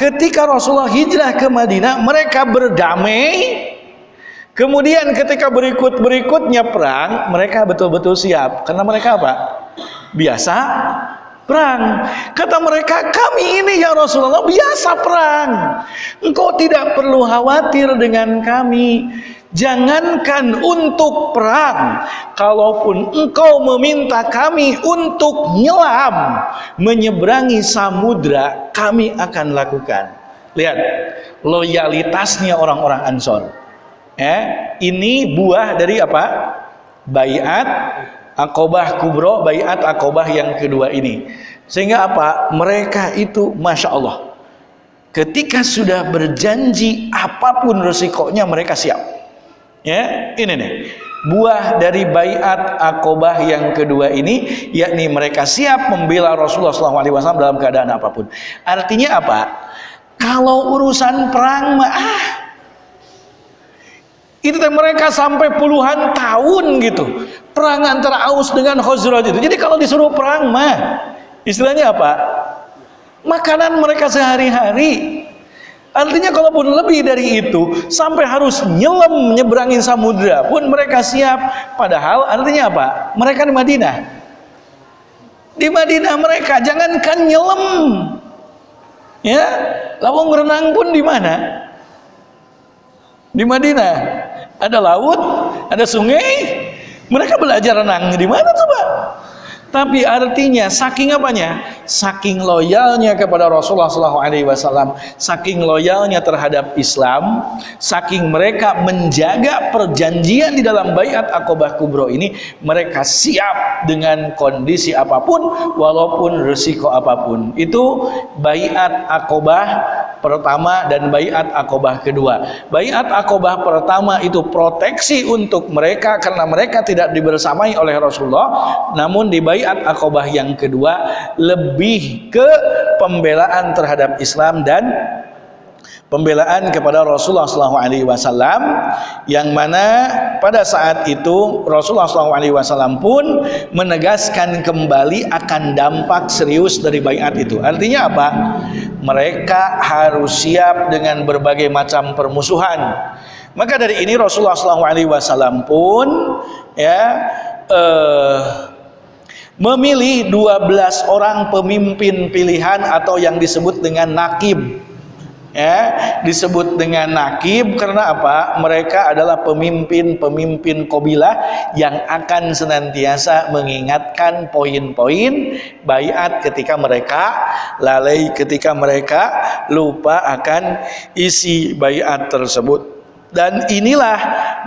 Ketika Rasulullah hijrah ke Madinah, mereka berdamai Kemudian ketika berikut-berikutnya perang, mereka betul-betul siap. Karena mereka apa? Biasa perang. Kata mereka, kami ini ya Rasulullah biasa perang. Engkau tidak perlu khawatir dengan kami. Jangankan untuk perang, kalaupun engkau meminta kami untuk nyelam, menyeberangi samudra, kami akan lakukan. Lihat, loyalitasnya orang-orang Ansor eh, ini buah dari apa? Bayat akobah kubro bayat akobah yang kedua ini. Sehingga apa? Mereka itu masya Allah ketika sudah berjanji apa pun resikonya mereka siap. Ya ini nih. Buah dari bayat akobah yang kedua ini yakni mereka siap membela Rasulullah SAW dalam keadaan apa pun. Artinya apa? Kalau urusan perang ah itu mereka sampai puluhan tahun gitu. Perang antara Aus dengan Khazraj itu. Jadi kalau disuruh perang mah istilahnya apa? Makanan mereka sehari-hari. Artinya kalaupun lebih dari itu sampai harus nyelam nyeberangin samudra pun mereka siap. Padahal artinya apa? Mereka di Madinah. Di Madinah mereka jangankan nyelam. Ya, lawang renang pun di mana? Di Madinah ada laut, ada sungai. Mereka belajar renang di mana coba? Tapi artinya saking apanya? Saking loyalnya kepada Rasulullah SAW, saking loyalnya terhadap Islam, saking mereka menjaga perjanjian di dalam bayat akobah kubro ini, mereka siap dengan kondisi apa pun, walaupun resiko apa pun. Itu bayat akobah pertama dan bayat akobah kedua. Bayat akobah pertama itu proteksi untuk mereka karena mereka tidak dibersamai oleh Rasulullah, namun di bayat akobah yang kedua lebih ke pembelaan terhadap Islam dan pembelaan kepada Rasulullah SAW yang mana pada saat itu Rasulullah SAW pun menegaskan kembali akan dampak serius dari bayat itu. Artinya apa? mereka harus siap dengan berbagai macam permusuhan. Maka dari ini Rasulullah SAW pun ya eh, memilih 12 orang pemimpin pilihan atau yang disebut dengan nakib ya disebut dengan nakib karena apa? Mereka adalah pemimpin-pemimpin kabilah yang akan senantiasa mengingatkan poin-poin bayat ketika mereka lalai ketika mereka lupa akan isi bayat tersebut. Dan inilah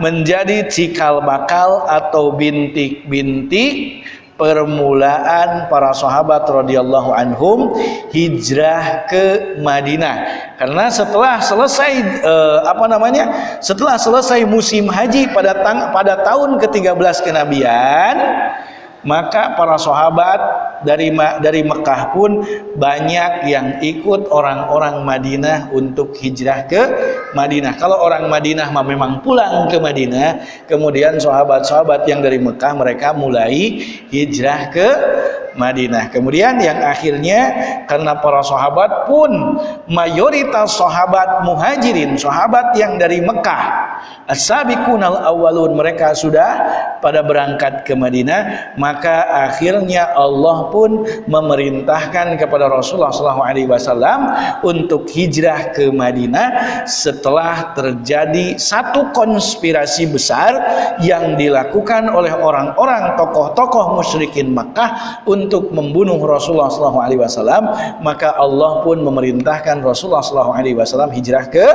menjadi cikal bakal atau bintik-bintik permulaan para sahabat radhiyallahu anhum hijrah ke Madinah. Karena setelah selesai eh, apa namanya setelah selesai musim haji pada tang pada tahun ke-13 kenabian maka para sahabat dari dari Mekah pun banyak yang ikut orang-orang Madinah untuk hijrah ke Madinah. Kalau orang Madinah memang pulang ke Madinah, kemudian sahabat-sahabat yang dari Mekah mereka mulai hijrah ke Madinah. Kemudian yang akhirnya karena para sahabat pun mayoritas sahabat muhajirin, sahabat yang dari Mekah, as-sabiqunal mereka sudah pada berangkat ke Madinah, maka akhirnya Allah pun memerintahkan kepada Rasulullah SAW untuk hijrah ke Madinah setelah terjadi satu konspirasi besar yang dilakukan oleh orang-orang tokoh-tokoh musyrikin Makkah untuk membunuh Rasulullah SAW maka Allah pun memerintahkan Rasulullah SAW hijrah ke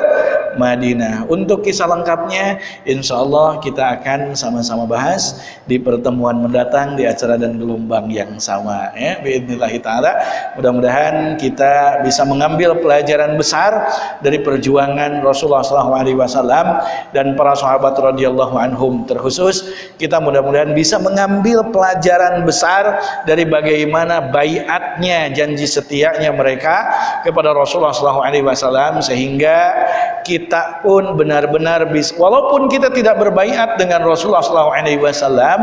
Madinah. Untuk kisah lengkapnya insya Allah kita akan sama-sama bahas di pertemuan mendatang di acara dan gelombang yang sama ya biidnillahi ta'ala. Mudah-mudahan kita bisa mengambil pelajaran besar dari perjuangan Rasulullah SAW dan para sahabat radhiyallahu anhum terkhusus. Kita mudah-mudahan bisa mengambil pelajaran besar dari bagaimana bayatnya janji setianya mereka kepada Rasulullah SAW sehingga kita pun benar-benar bisa walaupun kita tidak berbaiat dengan Rasulullah SAW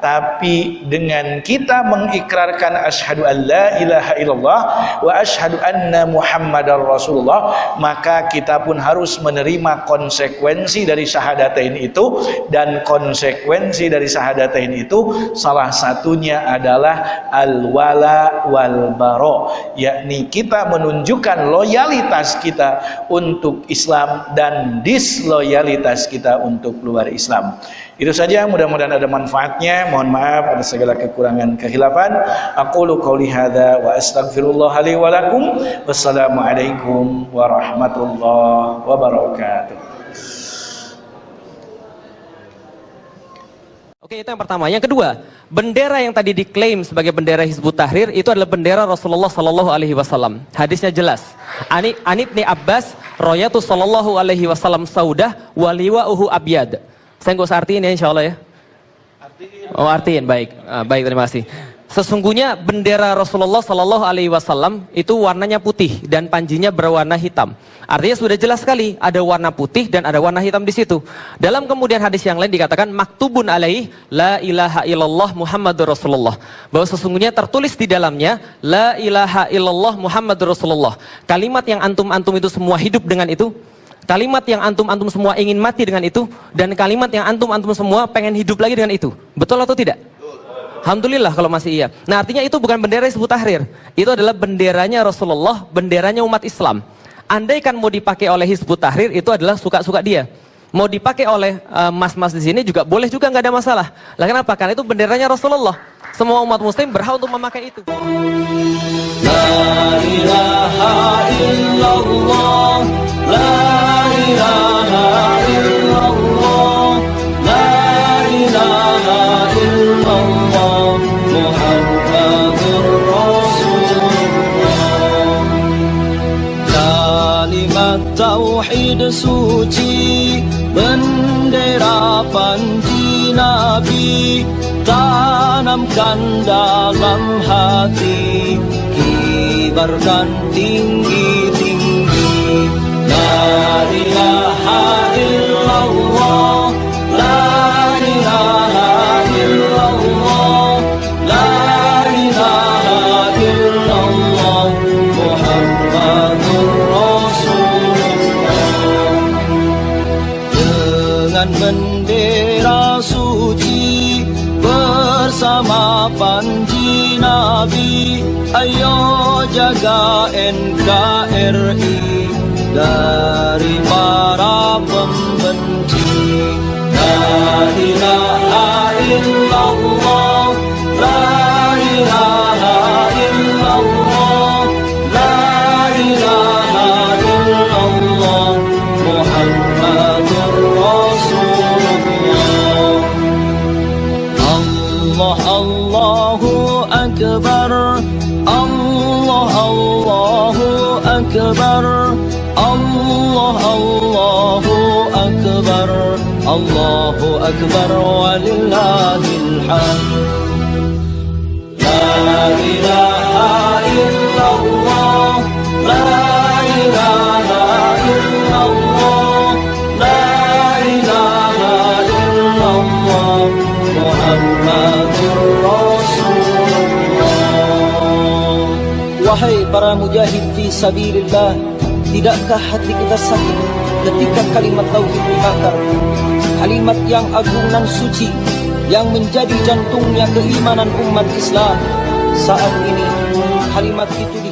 tapi dengan kita mengikrarkan asyhadu an la ilaha illallah wa asyhadu anna muhammadar rasulullah maka kita pun harus menerima konsekuensi dari syahadatain itu. Dan konsekuensi dari syahadatain itu salah satunya adalah al-wala wal baro yakni kita menunjukkan loyalitas kita untuk Islam dan disloyalitas kita untuk luar Islam itu saja mudah-mudahan ada manfaatnya mohon maaf ada segala kekurangan kehilafan aqulu qawli hadza wa astaghfirullah li wassalamualaikum warahmatullahi wabarakatuh Oke, itu yang pertama. Yang kedua, bendera yang tadi diklaim sebagai bendera Hizbut Tahrir itu adalah bendera Rasulullah Sallallahu Alaihi Wasallam. Hadisnya jelas. Ani Anibni Abbas, Royatu Sallallahu Alaihi Wasallam Saudah, Waliwa Uhu Abyad. Saya nggak usah artiin ya, insya Allah ya. Oh artiin, baik, ah, baik terima kasih. Sesungguhnya bendera Rasulullah Sallallahu Alaihi Wasallam itu warnanya putih dan panjinya berwarna hitam. Artinya sudah jelas sekali ada warna putih dan ada warna hitam di situ. Dalam kemudian hadis yang lain dikatakan maktubun alaih la ilaha illallah Muhammadur Rasulullah. Bahwa sesungguhnya tertulis di dalamnya la ilaha illallah Muhammadur Rasulullah. Kalimat yang antum-antum itu semua hidup dengan itu. Kalimat yang antum-antum semua ingin mati dengan itu dan kalimat yang antum-antum semua pengen hidup lagi dengan itu. Betul atau tidak? Alhamdulillah kalau masih iya. Nah artinya itu bukan bendera Hizbut Tahrir. Itu adalah benderanya Rasulullah, benderanya umat Islam. Andai kan mau dipakai oleh Hizbut Tahrir itu adalah suka-suka dia. Mau dipakai oleh eh, mas-mas uh, di sini juga boleh juga nggak ada masalah. Lah kenapa? Karena itu benderanya Rasulullah. Semua umat muslim berhak untuk memakai itu. La ilaha illallah, la ilaha illallah, suci bendera panji nabi tanamkan dalam hati kibarkan tinggi-tinggi. La ilaha Allahu Akbar walillahil hamd La ilaha illallah La ilaha illallah La ilaha illallah Muhammadur Rasulullah Wahai para mujahid fi sabilillah Tidakkah hati kita sakit ketika kalimat tauhid dibakar Kalimat yang agung dan suci Yang menjadi jantungnya keimanan umat Islam Saat ini kalimat itu di